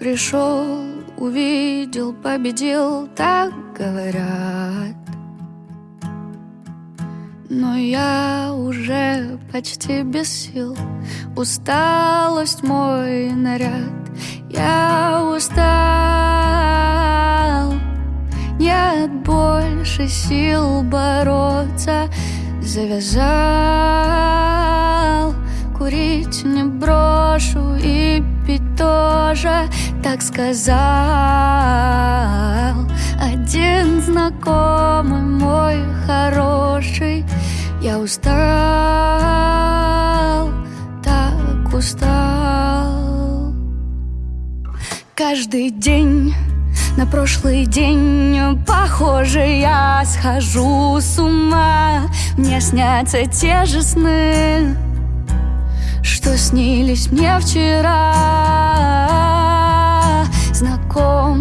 Пришел, увидел, победил, так говорят. Но я уже почти без сил. Усталость мой наряд. Я устал. Нет больше сил бороться. Завязал. Курить не брошу и пить тоже Так сказал. Один знакомый мой хороший Я устал, так устал. Каждый день на прошлый день Похоже, я схожу с ума. Мне снятся те же сны Что снились мне вчера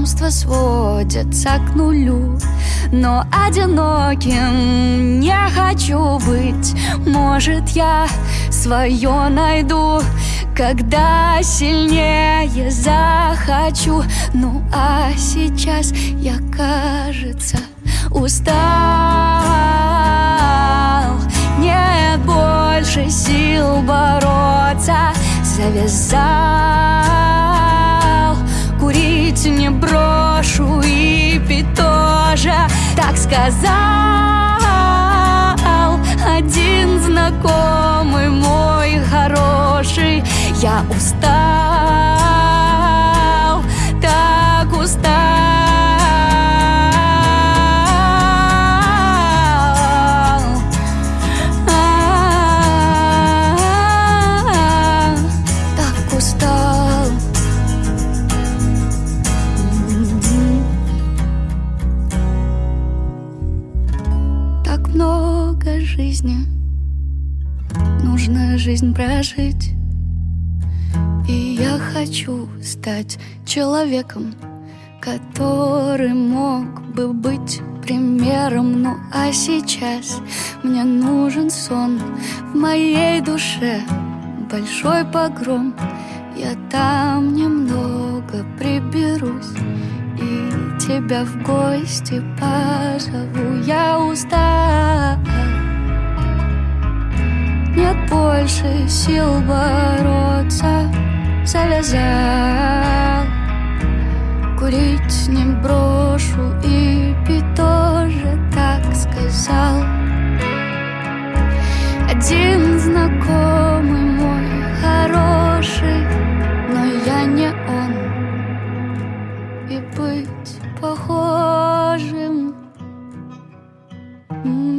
Знакомства сводятся к нулю. Но одиноким не хочу быть. Может, я свое найду когда сильнее захочу. Ну а сейчас я, кажется, устал. Нет больше сил бороться Завязал Курить не брошу и пить тоже Так сказал один знакомый мой хороший. Я устал, жизни Нужно жизнь прожить и я хочу стать человеком, который мог бы быть примером. Ну а сейчас мне нужен сон в моей душе, большой погром. Я там немного приберусь и тебя в гости позову. Я больше сил бороться завязал Курить не брошу и пить тоже так сказал. Один знакомый мой хороший Но я не он. И быть похожим. Очень